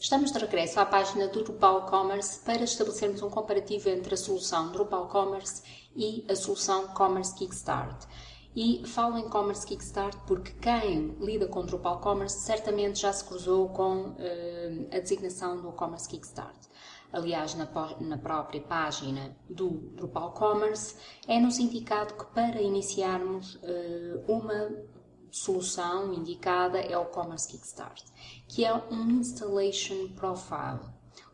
Estamos de regresso à página do Drupal Commerce para estabelecermos um comparativo entre a solução Drupal Commerce e a solução Commerce Kickstart. E falo em Commerce Kickstart porque quem lida com Drupal Commerce certamente já se cruzou com uh, a designação do Commerce Kickstart. Aliás, na, na, própria página do Drupal Commerce é-nos indicado que para iniciarmos uh, uma solução indicada é o Commerce Kickstart, que é um Installation Profile.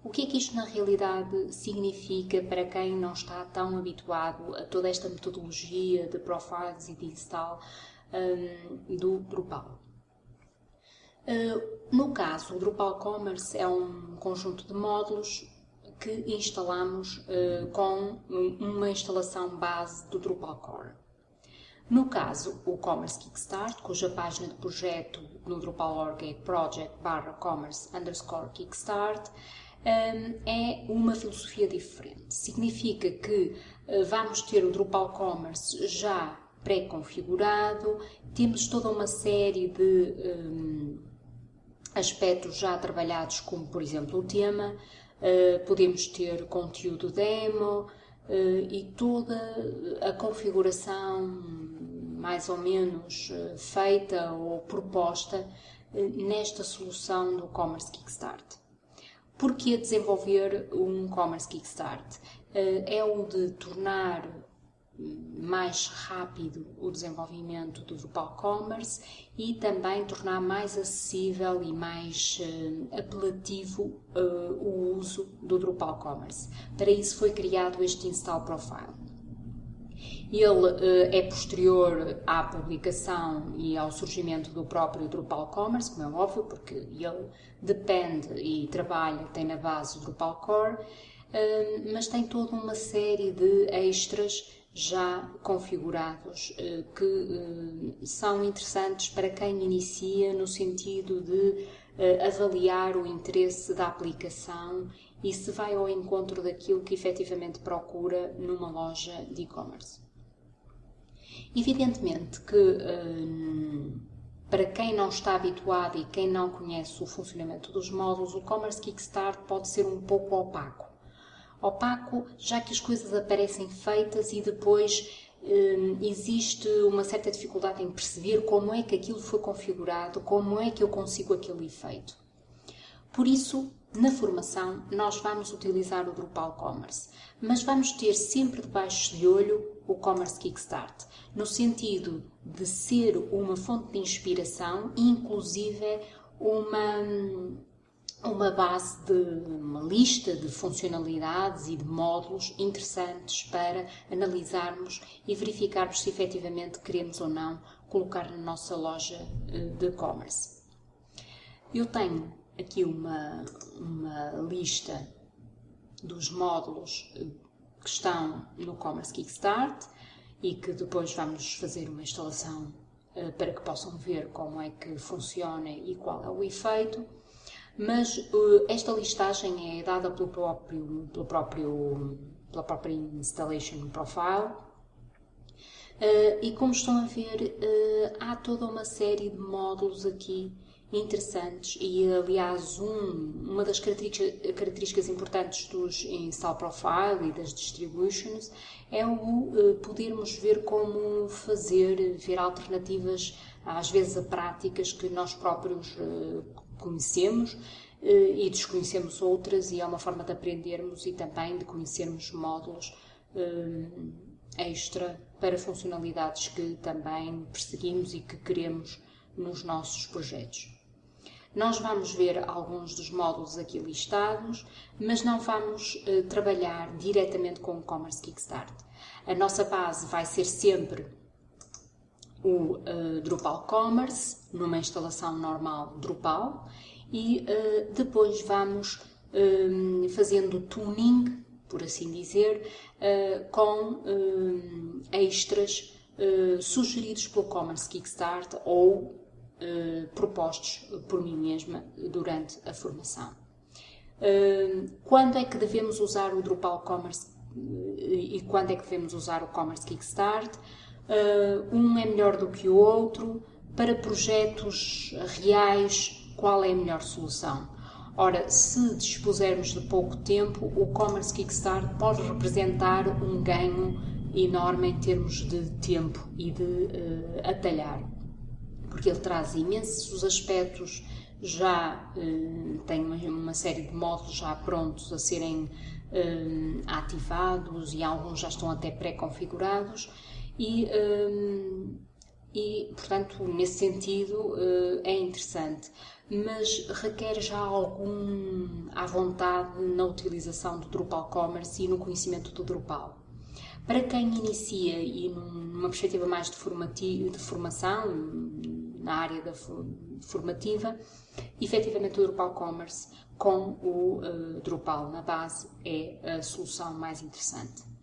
O que é que isto na realidade significa para quem não está tão habituado a toda esta metodologia de profiles e de install um, do Drupal? Uh, no caso, o Drupal Commerce é um conjunto de módulos que instalamos uh, com uma instalação base do Drupal Core. No caso, o Commerce Kickstart, cuja página de projeto no Drupal.org é project commerce kickstart, hum, é uma filosofia diferente. Significa que eh, vamos ter o Drupal Commerce já pré-configurado, temos toda uma série de um, aspectos já trabalhados, como por exemplo o tema, uh, podemos ter conteúdo demo, Uh, e toda a configuração mais ou menos uh, feita ou proposta uh, nesta solução do Commerce Kickstart. Porquê desenvolver um Commerce Kickstart? é o de tornar mais rápido o desenvolvimento do Drupal Commerce e também tornar mais acessível e mais uh, apelativo uh, o uso do Drupal Commerce. Para isso foi criado este Install Profile. Ele uh, é posterior à publicação e ao surgimento do próprio Drupal Commerce, como é óbvio, porque ele depende e trabalha, tem na base o Drupal Core, mas tem toda uma série de extras já configurados eh, que eh, são interessantes para quem inicia no sentido de eh, avaliar o interesse da aplicação e se vai ao encontro daquilo que efetivamente procura numa loja de e-commerce. Evidentemente que para quem não está habituado e quem não conhece o funcionamento dos módulos, o Commerce Kickstart pode ser um pouco opaco opaco, já que as coisas aparecem feitas e depois hum, existe uma certa dificuldade em perceber como é que aquilo foi configurado, como é que eu consigo aquele efeito. Por isso, na formação, nós vamos utilizar o Drupal Commerce, mas vamos ter sempre debaixo de olho o Commerce Kickstart, no sentido de ser uma fonte de inspiração e, inclusive, uma uma base de uma lista de funcionalidades e de módulos interessantes para analisarmos e verificarmos se efetivamente queremos ou não colocar na nossa loja eh, de e-commerce. Eu tenho aqui uma, uma lista dos módulos eh, que estão no Commerce Kickstart e que depois vamos fazer uma instalação eh, para que possam ver como é que funciona e qual é o efeito mas uh, esta listagem é dada pelo próprio, pelo próprio, pela própria Installation Profile. E como estão a ver, há toda uma série de módulos aqui interessantes e, aliás, um, uma das características, características, importantes dos Install Profile e das Distributions é o podermos ver como fazer, ver alternativas, às vezes a práticas que nós próprios conhecemos eh, e desconhecemos outras e é uma forma de aprendermos e também de conhecermos módulos eh, extra para funcionalidades que também perseguimos e que queremos nos nossos projetos. Nós vamos ver alguns dos módulos aqui listados, mas não vamos uh, trabalhar diretamente com o Commerce Kickstart. A nossa base vai ser sempre o uh, Drupal Commerce, numa instalação normal Drupal, e uh, depois vamos fazendo tuning, por assim dizer, com extras sugeridos pelo Commerce Kickstart ou propostos por mim mesma durante a formação. quando é que devemos usar o Drupal Commerce e quando é que devemos usar o Commerce Kickstart? um é melhor do que o outro, para projetos reais, qual é a melhor solução? Ora, se dispusermos de pouco tempo, o Commerce Kickstart pode representar um ganho enorme em termos de tempo e de uh, atalhar, porque ele traz imensos aspectos, já uh, tem uma, uma, série de módulos já prontos a serem uh, ativados e alguns já estão até pré-configurados e e, portanto, nesse sentido é interessante mas requer já algum à vontade na utilização do Drupal Commerce e no conhecimento do Drupal. Para quem inicia e numa perspectiva mais de, de formação, na área da formativa, efetivamente o Drupal Commerce com o uh, Drupal na base é a solução mais interessante.